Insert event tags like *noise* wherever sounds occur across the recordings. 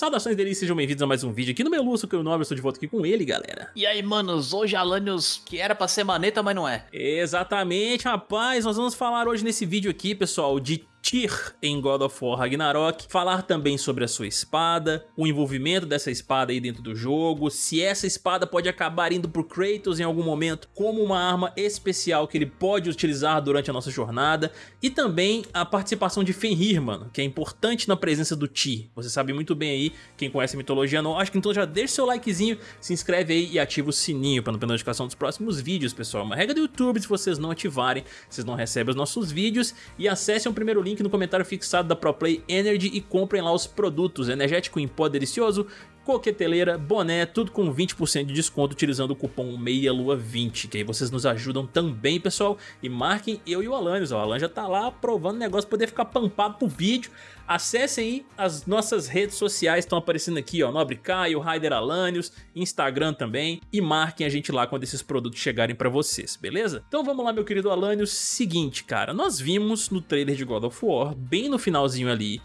Saudações deles, sejam bem-vindos a mais um vídeo aqui no meu Lúcio, que eu nobre, eu estou de volta aqui com ele, galera. E aí, manos, hoje Alanios, que era pra ser maneta, mas não é. Exatamente, rapaz, nós vamos falar hoje nesse vídeo aqui, pessoal, de Tyr em God of War Ragnarok, falar também sobre a sua espada, o envolvimento dessa espada aí dentro do jogo, se essa espada pode acabar indo pro Kratos em algum momento como uma arma especial que ele pode utilizar durante a nossa jornada, e também a participação de Fenrir, mano, que é importante na presença do Tyr. Você sabe muito bem aí, quem conhece a mitologia nórdica, então já deixa seu likezinho, se inscreve aí e ativa o sininho para não perder notificação dos próximos vídeos, pessoal. Uma regra do YouTube, se vocês não ativarem, vocês não recebem os nossos vídeos, e acessem o primeiro link link no comentário fixado da ProPlay Energy e comprem lá os produtos. Energético em pó delicioso, coqueteleira, boné, tudo com 20% de desconto utilizando o cupom MEIALUA20, que aí vocês nos ajudam também, pessoal. E marquem eu e o Alanios, o Alan já tá lá provando o negócio poder ficar pampado pro vídeo. Acessem aí as nossas redes sociais, estão aparecendo aqui, ó, Nobre Caio, Raider Alanios, Instagram também, e marquem a gente lá quando esses produtos chegarem pra vocês, beleza? Então vamos lá, meu querido Alanios, seguinte, cara, nós vimos no trailer de God of War, bem no finalzinho ali,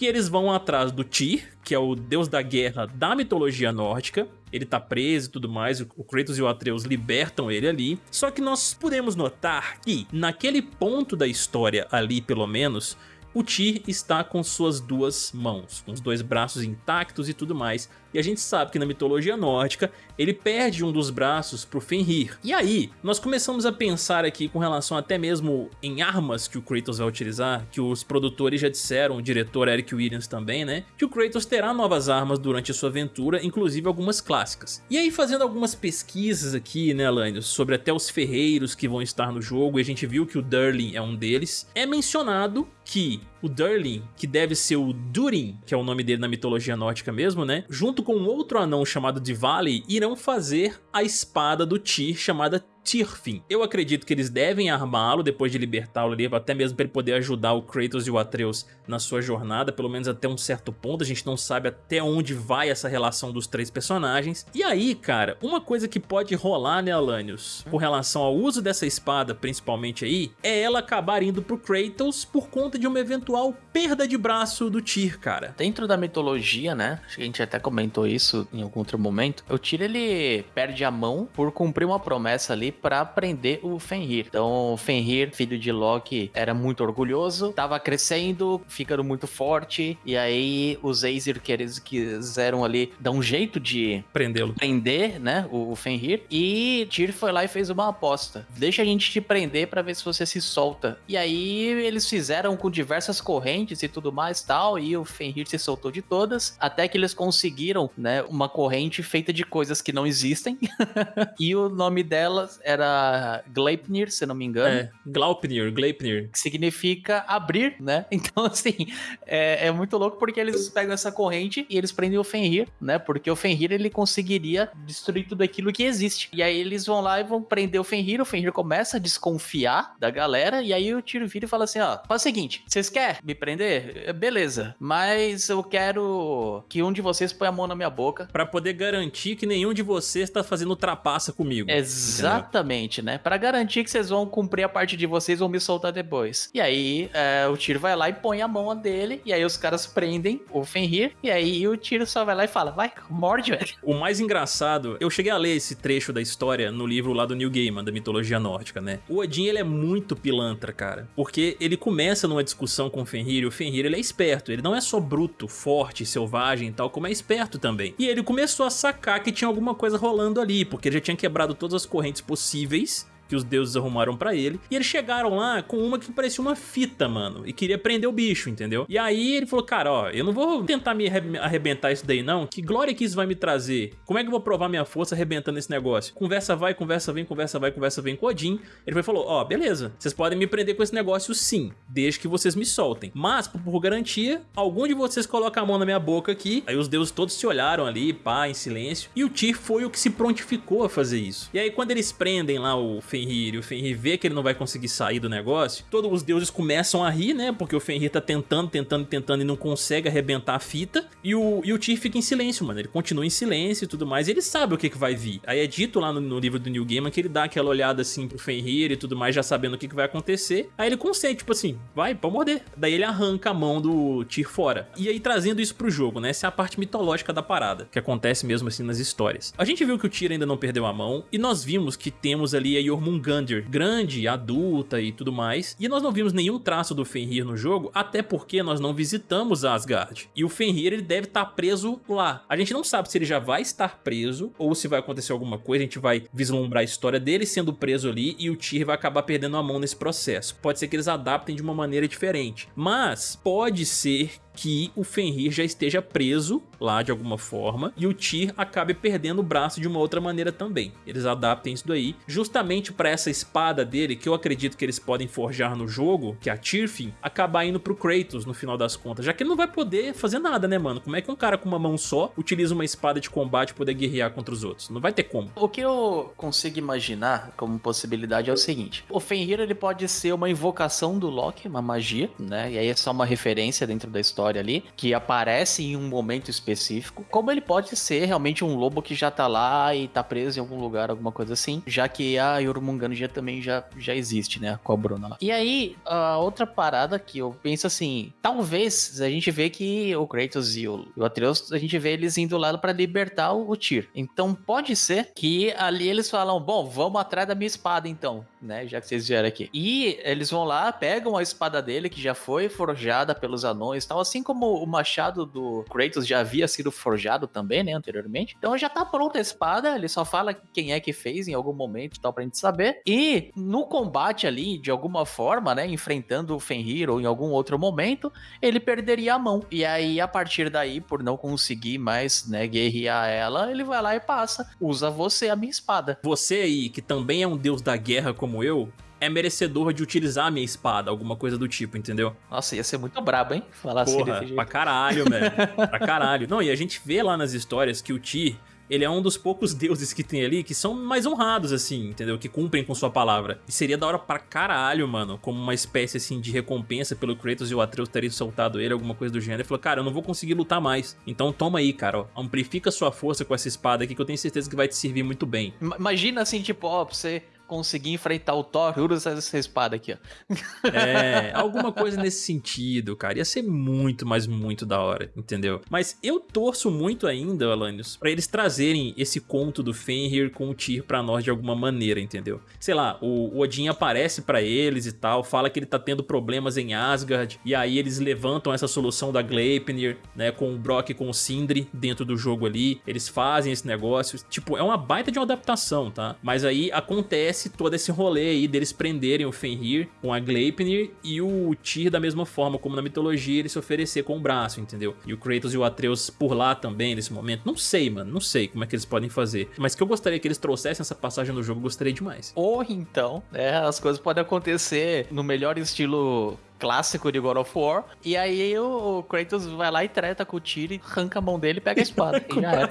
que eles vão atrás do Tyr, que é o deus da guerra da mitologia nórdica. Ele tá preso e tudo mais, o Kratos e o Atreus libertam ele ali. Só que nós podemos notar que, naquele ponto da história ali, pelo menos, o Tyr está com suas duas mãos, com os dois braços intactos e tudo mais, e a gente sabe que na mitologia nórdica ele perde um dos braços pro Fenrir. E aí, nós começamos a pensar aqui com relação até mesmo em armas que o Kratos vai utilizar, que os produtores já disseram, o diretor Eric Williams também, né, que o Kratos terá novas armas durante a sua aventura, inclusive algumas clássicas. E aí fazendo algumas pesquisas aqui, né, Lânio, sobre até os ferreiros que vão estar no jogo, e a gente viu que o Durlin é um deles, é mencionado que o Durlin, que deve ser o Durin, que é o nome dele na mitologia nórdica mesmo, né? Junto com outro anão chamado Divali, irão fazer a espada do Tyr chamada Tirfin. Eu acredito que eles devem armá-lo depois de libertá-lo ali, até mesmo para ele poder ajudar o Kratos e o Atreus na sua jornada, pelo menos até um certo ponto, a gente não sabe até onde vai essa relação dos três personagens. E aí, cara, uma coisa que pode rolar, né, Alanios, com relação ao uso dessa espada, principalmente aí, é ela acabar indo pro Kratos por conta de uma eventual perda de braço do Tyr, cara. Dentro da mitologia, né, acho que a gente até comentou isso em algum outro momento, o Tyr, ele perde a mão por cumprir uma promessa ali para prender o Fenrir. Então, o Fenrir, filho de Loki, era muito orgulhoso, estava crescendo, ficando muito forte, e aí os Aesir quiseram ali dar um jeito de prendê-lo, prender, né, o Fenrir, e Tyr foi lá e fez uma aposta. Deixa a gente te prender para ver se você se solta. E aí eles fizeram com diversas correntes e tudo mais tal, e o Fenrir se soltou de todas, até que eles conseguiram, né, uma corrente feita de coisas que não existem, *laughs* e o nome delas era Gleipnir, se não me engano. É, Glaupnir, Gleipnir. Que significa abrir, né? *laughs* Então, assim, é, é, muito louco porque eles pegam essa corrente e eles prendem o Fenrir, né? Porque o Fenrir, ele conseguiria destruir tudo aquilo que existe. E aí eles vão lá e vão prender o Fenrir, o Fenrir começa a desconfiar da galera, e aí o Tiro vira e fala assim, ó, faz o seguinte, vocês querem me prender? É, beleza, mas eu quero que um de vocês põe a mão na minha boca. Pra poder garantir que nenhum de vocês tá fazendo trapaça comigo. Exatamente. Exatamente, né? Para garantir que vocês vão cumprir a parte de vocês, vão me soltar depois. E aí é, o Tiro vai lá e põe a mão dele, e aí os caras prendem o Fenrir, e aí o Tiro só vai lá e fala, vai, morde, velho. *laughs* O mais engraçado, eu cheguei a ler esse trecho da história no livro lá do New Gaiman, da mitologia nórdica, né? O Odin, ele é muito pilantra, cara, porque ele começa numa discussão com o Fenrir, e o Fenrir, ele é esperto, ele não é só bruto, forte, selvagem e tal, como é esperto também. E ele começou a sacar que tinha alguma coisa rolando ali, porque ele já tinha quebrado todas as correntes possíveis possíveis que os deuses arrumaram pra ele. E eles chegaram lá com uma que parecia uma fita, mano. E queria prender o bicho, entendeu? E aí ele falou, cara, ó, eu não vou tentar me arrebentar isso daí não. Que glória que isso vai me trazer? Como é que eu vou provar minha força arrebentando esse negócio? Conversa vai, conversa vem, conversa vai, conversa vem com Odin. Ele foi, falou, ó, beleza, vocês podem me prender com esse negócio sim, desde que vocês me soltem. Mas, por, garantia, algum de vocês coloca a mão na minha boca aqui. Aí os deuses todos se olharam ali, pá, em silêncio. E o Tyr foi o que se prontificou a fazer isso. E aí quando eles prendem lá o Fenrir Fenrir e o Fenrir vê que ele não vai conseguir sair do negócio, todos os deuses começam a rir, né? Porque o Fenrir tá tentando, tentando, tentando e não consegue arrebentar a fita. E o, e o Tyr fica em silêncio, mano. Ele continua em silêncio e tudo mais. E ele sabe o que, que vai vir. Aí é dito lá no, no livro do New Gaiman que ele dá aquela olhada assim pro Fenrir e tudo mais, já sabendo o que, que vai acontecer. Aí ele consegue, tipo assim, vai, pode morder. Daí ele arranca a mão do Tyr fora. E aí trazendo isso pro jogo, né? Essa é a parte mitológica da parada, que acontece mesmo assim nas histórias. A gente viu que o Tyr ainda não perdeu a mão, e nós vimos que temos ali a Jormungandr, grande, adulta e tudo mais, e nós não vimos nenhum traço do Fenrir no jogo, até porque nós não visitamos Asgard. E o Fenrir, ele deve estar preso lá. A gente não sabe se ele já vai estar preso, ou se vai acontecer alguma coisa, a gente vai vislumbrar a história dele sendo preso ali, e o Tyr vai acabar perdendo a mão nesse processo. Pode ser que eles adaptem de uma maneira diferente, mas pode ser que o Fenrir já esteja preso lá de alguma forma e o Tyr acabe perdendo o braço de uma outra maneira também. Eles adaptem isso daí justamente para essa espada dele que eu acredito que eles podem forjar no jogo, que é a Tyrfin, acabar indo pro Kratos no final das contas, já que ele não vai poder fazer nada, né, mano? Como é que um cara com uma mão só utiliza uma espada de combate para poder guerrear contra os outros? Não vai ter como. O que eu consigo imaginar como possibilidade é o seguinte, o Fenrir ele pode ser uma invocação do Loki, uma magia, né? E aí é só uma referência dentro da história história ali, que aparece em um momento específico, como ele pode ser realmente um lobo que já tá lá e tá preso em algum lugar, alguma coisa assim, já que a Yorumungand já também já, já existe, né, com a Bruna lá. E aí, a outra parada que eu penso assim, talvez a gente vê que o Kratos e o, Atreus, a gente vê eles indo lá para libertar o, o Tyr. Então pode ser que ali eles falam, bom, vamos atrás da minha espada então, né, já que vocês vieram aqui. E eles vão lá, pegam a espada dele que já foi forjada pelos anões, tal assim como o machado do Kratos já havia sido forjado também, né, anteriormente. Então já tá pronta a espada, ele só fala quem é que fez em algum momento e tal pra gente saber. E no combate ali, de alguma forma, né, enfrentando o Fenrir ou em algum outro momento, ele perderia a mão. E aí, a partir daí, por não conseguir mais, né, guerrear ela, ele vai lá e passa. Usa você, a minha espada. Você aí, que também é um deus da guerra como eu, é merecedor de utilizar a minha espada, alguma coisa do tipo, entendeu? Nossa, ia ser muito brabo, hein? Falar assim Porra, assim pra caralho, velho. *laughs* pra caralho. Não, e a gente vê lá nas histórias que o Tyr, ele é um dos poucos deuses que tem ali que são mais honrados, assim, entendeu? Que cumprem com sua palavra. E seria da hora pra caralho, mano, como uma espécie, assim, de recompensa pelo Kratos e o Atreus terem soltado ele, alguma coisa do gênero. Ele falou, cara, eu não vou conseguir lutar mais. Então toma aí, cara, ó, amplifica sua força com essa espada aqui que eu tenho certeza que vai te servir muito bem. Imagina, assim, tipo, ó, pra você conseguir enfrentar o Thor, usa essa espada aqui, ó. *laughs* É, alguma coisa nesse sentido, cara. Ia ser muito, mas muito da hora, entendeu? Mas eu torço muito ainda, Alanios, pra eles trazerem esse conto do Fenrir com o Tyr pra nós de alguma maneira, entendeu? Sei lá, o Odin aparece pra eles e tal, fala que ele tá tendo problemas em Asgard, e aí eles levantam essa solução da Gleipnir, né, com o Brock e com o Sindri dentro do jogo ali, eles fazem esse negócio, tipo, é uma baita de uma adaptação, tá? Mas aí acontece acontece todo esse rolê aí deles prenderem o Fenrir com a Gleipnir e o Tyr da mesma forma, como na mitologia ele se oferecer com o braço, entendeu? E o Kratos e o Atreus por lá também nesse momento. Não sei, mano, não sei como é que eles podem fazer. Mas que eu gostaria que eles trouxessem essa passagem no jogo, gostaria demais. Ou então, né, as coisas podem acontecer no melhor estilo clássico de God of War. E aí o Kratos vai lá e treta com o Tyr e arranca a mão dele e pega a espada. e *laughs* já é.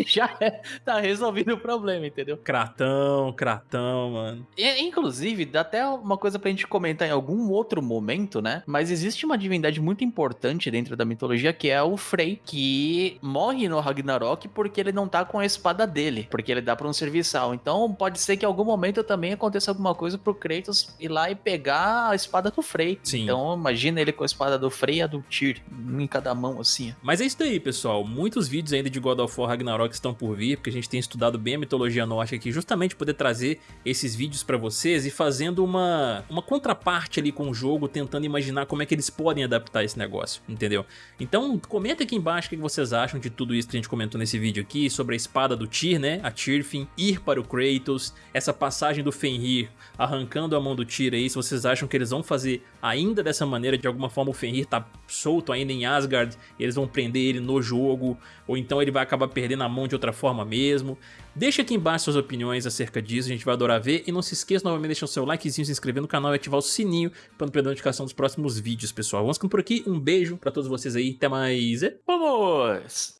*laughs* já é. Tá resolvido o problema, entendeu? Cratão, cratão, mano. E, inclusive, dá até uma coisa pra gente comentar em algum outro momento, né? Mas existe uma divindade muito importante dentro da mitologia que é o Frey, que morre no Ragnarok porque ele não tá com a espada dele, porque ele dá pra um serviçal. Então pode ser que em algum momento também aconteça alguma coisa pro Kratos ir lá e pegar a espada do Frey. Sim. Então imagina ele com a espada do Frey e a do Tyr, um em cada mão assim. Mas é isso aí, pessoal. Muitos vídeos ainda de God of War Ragnarok estão por vir, porque a gente tem estudado bem a mitologia nórdica aqui, justamente poder trazer esses vídeos para vocês e fazendo uma, uma contraparte ali com o jogo, tentando imaginar como é que eles podem adaptar esse negócio, entendeu? Então comenta aqui embaixo o que vocês acham de tudo isso que a gente comentou nesse vídeo aqui, sobre a espada do Tyr, né, a Tyrfin, ir para o Kratos, essa passagem do Fenrir arrancando a mão do Tyr aí, se vocês acham que eles vão fazer ainda dessa maneira, de alguma forma o Fenrir tá solto ainda em Asgard, eles vão prender ele no jogo, ou então ele vai acabar perdendo a mão de outra forma mesmo. Deixa aqui embaixo suas opiniões acerca disso, a gente vai adorar ver, e não se esqueça novamente de deixar o seu likezinho, se inscrever no canal e ativar o sininho para não perder a notificação dos próximos vídeos, pessoal. Vamos ficando por aqui, um beijo para todos vocês aí, até mais e vamos!